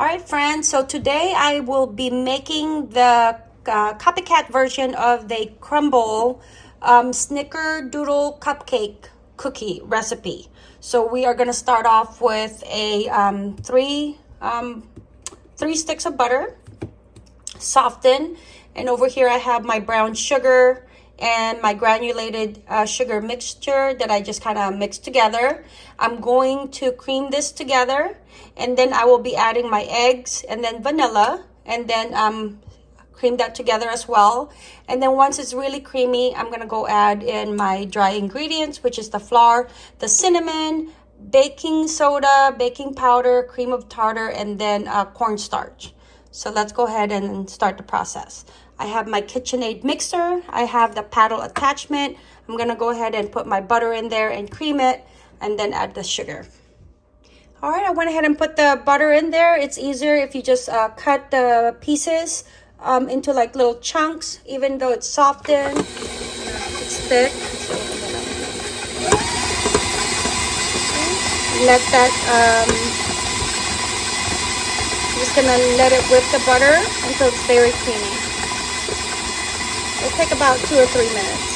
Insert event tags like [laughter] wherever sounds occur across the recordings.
All right, friends, so today I will be making the uh, copycat version of the Crumbl um, Snickerdoodle Cupcake Cookie recipe. So we are gonna start off with a um, three, um, three sticks of butter, soften, and over here I have my brown sugar, and my granulated uh, sugar mixture that I just kind of mixed together. I'm going to cream this together and then I will be adding my eggs and then vanilla and then um, cream that together as well. And then once it's really creamy, I'm going to go add in my dry ingredients, which is the flour, the cinnamon, baking soda, baking powder, cream of tartar, and then uh, cornstarch. So let's go ahead and start the process. I have my KitchenAid mixer. I have the paddle attachment. I'm gonna go ahead and put my butter in there and cream it and then add the sugar. All right, I went ahead and put the butter in there. It's easier if you just uh, cut the pieces um, into like little chunks, even though it's softened, it's thick. Let that, um, Just gonna let it whip the butter until it's very creamy. It'll take about two or three minutes.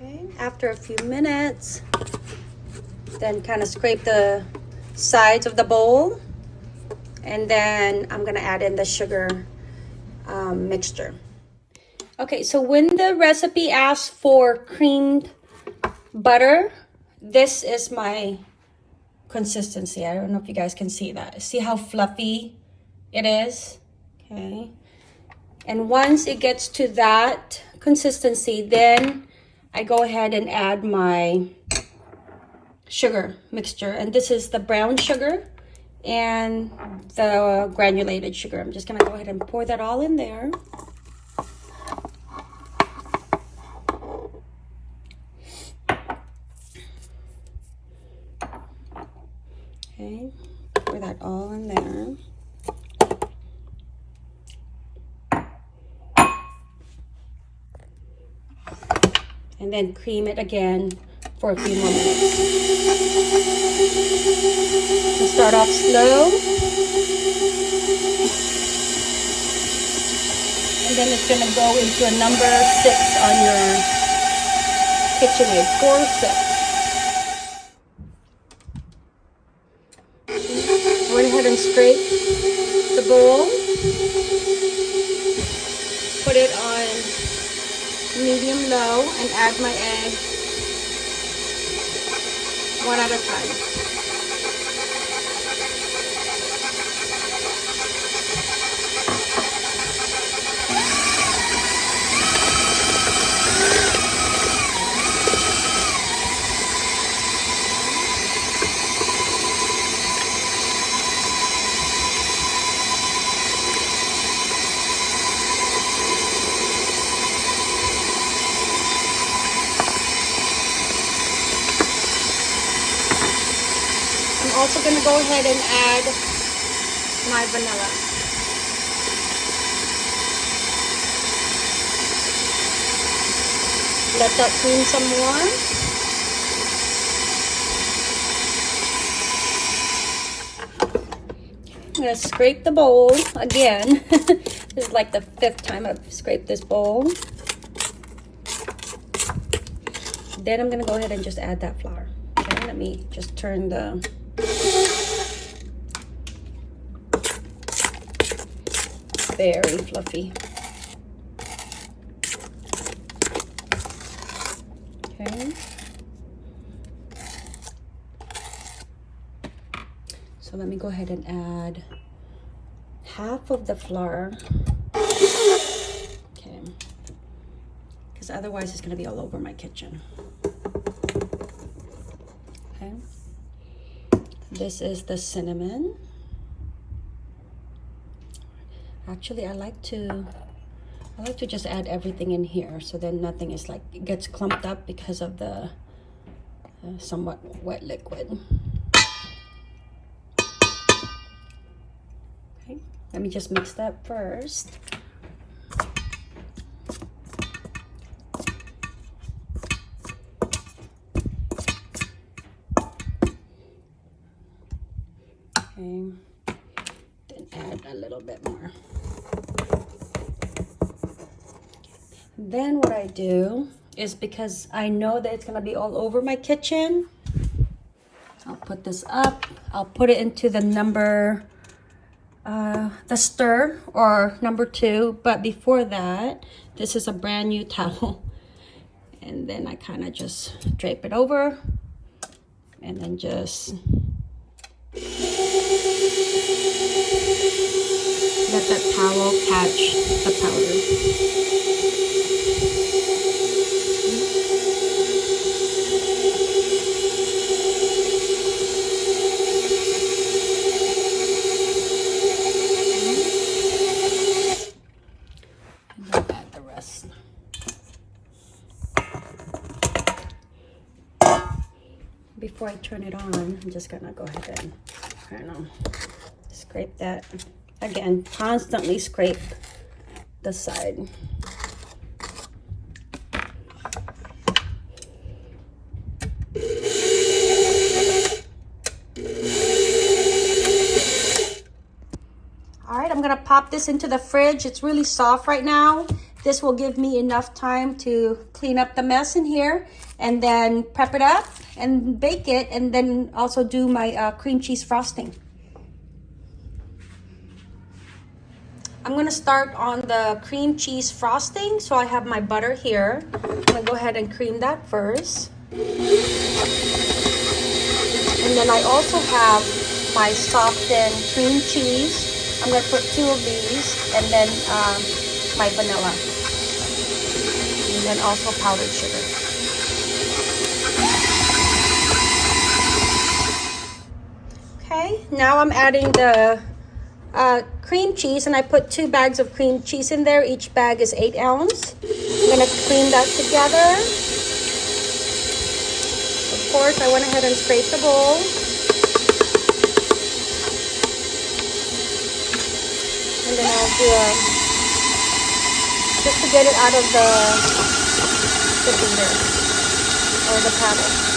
Okay, after a few minutes, then kind of scrape the sides of the bowl. And then I'm gonna add in the sugar um, mixture. Okay, so when the recipe asks for creamed butter, this is my consistency. I don't know if you guys can see that. See how fluffy it is? Okay. And once it gets to that consistency, then I go ahead and add my sugar mixture. And this is the brown sugar and the granulated sugar. I'm just gonna go ahead and pour that all in there. Okay, pour that all in there. And then cream it again for a few more minutes. Start off slow. And then it's going to go into a number six on your KitchenAid, four, six. ahead and scrape the bowl. Put it on medium low and add my egg one at a time. Going to go ahead and add my vanilla. Let that cream some more. I'm going to scrape the bowl again. [laughs] this is like the fifth time I've scraped this bowl. Then I'm going to go ahead and just add that flour. Okay, let me just turn the very fluffy. Okay. So let me go ahead and add half of the flour. Okay. Because otherwise it's going to be all over my kitchen. Okay. This is the cinnamon. Actually, I like to I like to just add everything in here so then nothing is like it gets clumped up because of the uh, somewhat wet liquid. Okay, let me just mix that first. Do is because I know that it's gonna be all over my kitchen, I'll put this up. I'll put it into the number, uh, the stir or number two. But before that, this is a brand new [laughs] towel. And then I kind of just drape it over and then just let that towel catch the Before I turn it on, I'm just gonna go ahead and kind of scrape that. Again, constantly scrape the side. All right, I'm gonna pop this into the fridge. It's really soft right now. This will give me enough time to clean up the mess in here and then prep it up and bake it and then also do my uh, cream cheese frosting. I'm gonna start on the cream cheese frosting. So I have my butter here. I'm gonna go ahead and cream that first. And then I also have my softened cream cheese. I'm gonna put two of these and then um, my vanilla. And then also powdered sugar. Okay, now I'm adding the uh, cream cheese and I put two bags of cream cheese in there. Each bag is eight ounce. I'm gonna cream that together. Of course, I went ahead and scraped the bowl. And then I'll do a, just to get it out of the, the beater or the paddle.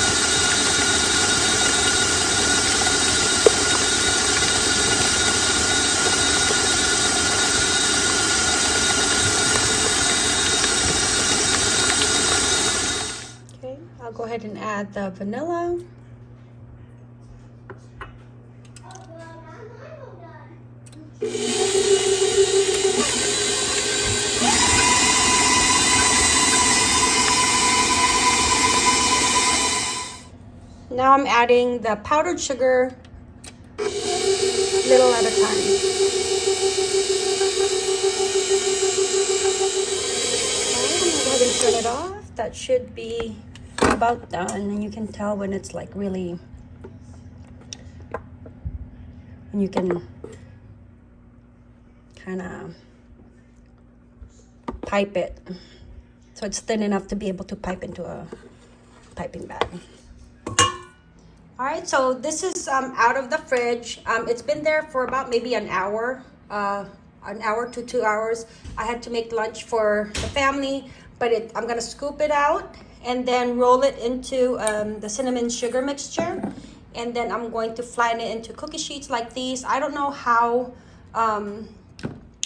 Okay, I'll go ahead and add the vanilla. Now I'm adding the powdered sugar little at a time. Turn it off. That should be about done and you can tell when it's like really and you can kind of pipe it so it's thin enough to be able to pipe into a piping bag all right so this is um, out of the fridge. Um, it's been there for about maybe an hour uh, an hour to two hours. I had to make lunch for the family but it, i'm gonna scoop it out and then roll it into um, the cinnamon sugar mixture. And then I'm going to flatten it into cookie sheets like these. I don't know how um,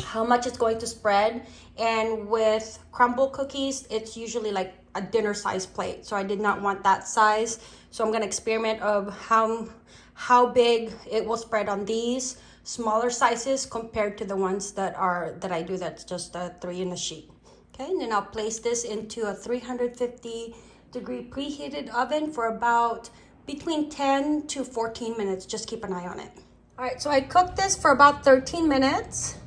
how much it's going to spread. And with Crumbl cookies it's usually like a dinner size plate so I did not want that size so I'm gonna experiment of how how big it will spread on these smaller sizes compared to the ones that are that I do that's just a three in a sheet. Okay, and then I'll place this into a 350 degree preheated oven for about between 10 to 14 minutes. Just keep an eye on it. All right, so I cooked this for about 13 minutes.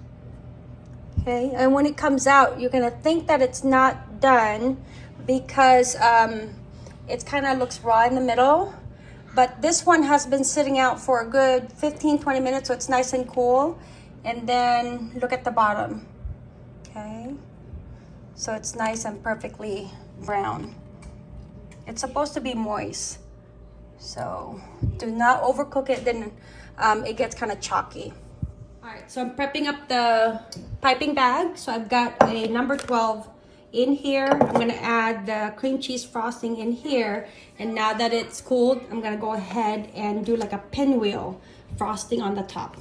Okay, and when it comes out, you're gonna think that it's not done because um, it kind of looks raw in the middle. But this one has been sitting out for a good 15, 20 minutes, so it's nice and cool. And then look at the bottom, okay? so it's nice and perfectly brown. It's supposed to be moist, so do not overcook it, then um, it gets kind of chalky. All right, so I'm prepping up the piping bag. So I've got a number 12 in here. I'm gonna add the cream cheese frosting in here. And now that it's cooled, I'm gonna go ahead and do like a pinwheel frosting on the top.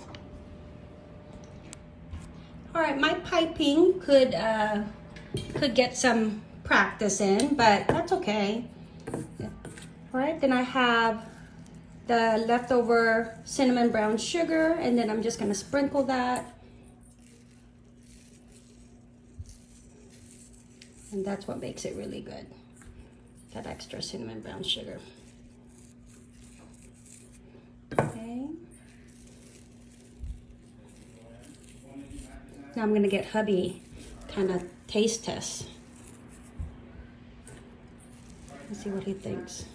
All right, my piping could uh, could get some practice in, but that's okay. All right, then I have the leftover cinnamon brown sugar, and then I'm just gonna sprinkle that. And that's what makes it really good, that extra cinnamon brown sugar. Okay. Now I'm gonna get hubby kind of taste test. Let's see what he thinks.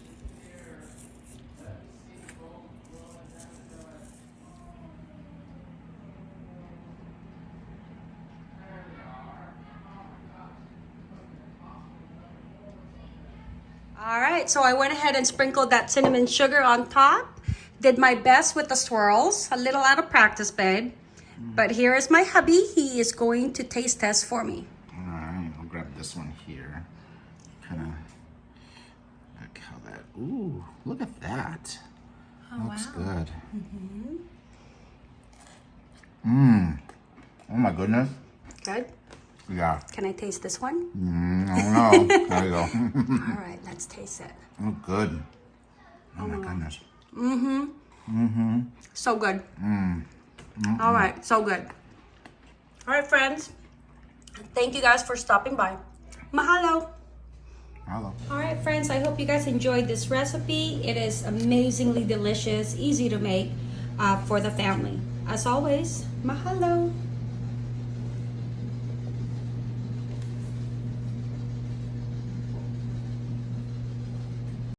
All right, so I went ahead and sprinkled that cinnamon sugar on top. Did my best with the swirls, a little out of practice, babe. But here is my hubby. He is going to taste test for me. All right, I'll grab this one here. Kind of like how that. Ooh, look at that. Looks good. Mmm. Mmm. Oh my goodness. Good. Yeah. Can I taste this one? Mm, I don't know. there you go. All right, let's taste it. oh, good. Oh my goodness. Mm-hmm. Mm-hmm. So good. All right, so good. All right, friends. Thank you guys for stopping by. Mahalo. Hello. All right, friends, I hope you guys enjoyed this recipe. It is amazingly delicious, easy to make uh, for the family. As always, mahalo.